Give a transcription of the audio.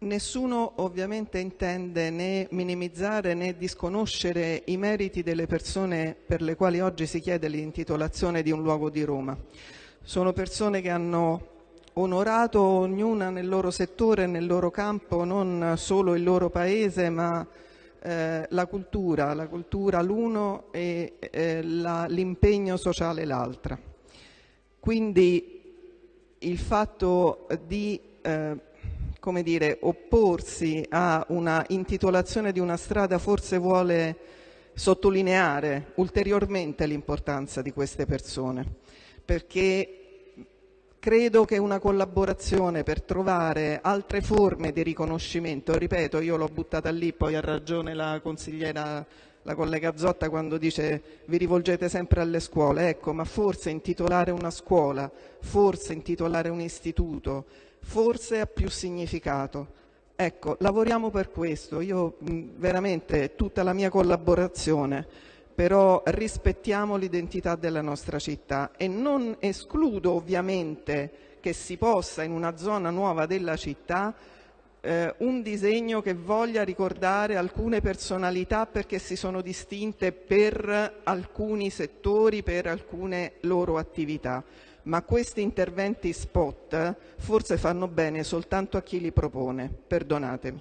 Nessuno ovviamente intende né minimizzare né disconoscere i meriti delle persone per le quali oggi si chiede l'intitolazione di un luogo di Roma. Sono persone che hanno onorato ognuna nel loro settore, nel loro campo, non solo il loro paese, ma eh, la cultura, la cultura l'uno e eh, l'impegno sociale l'altra. Quindi il fatto di eh, come dire, opporsi a una intitolazione di una strada forse vuole sottolineare ulteriormente l'importanza di queste persone, perché credo che una collaborazione per trovare altre forme di riconoscimento, ripeto, io l'ho buttata lì, poi ha ragione la consigliera, la collega Zotta quando dice vi rivolgete sempre alle scuole, ecco, ma forse intitolare una scuola, forse intitolare un istituto, forse ha più significato. Ecco, lavoriamo per questo, io veramente tutta la mia collaborazione, però rispettiamo l'identità della nostra città e non escludo ovviamente che si possa in una zona nuova della città eh, un disegno che voglia ricordare alcune personalità perché si sono distinte per alcuni settori, per alcune loro attività ma questi interventi spot forse fanno bene soltanto a chi li propone. Perdonatemi.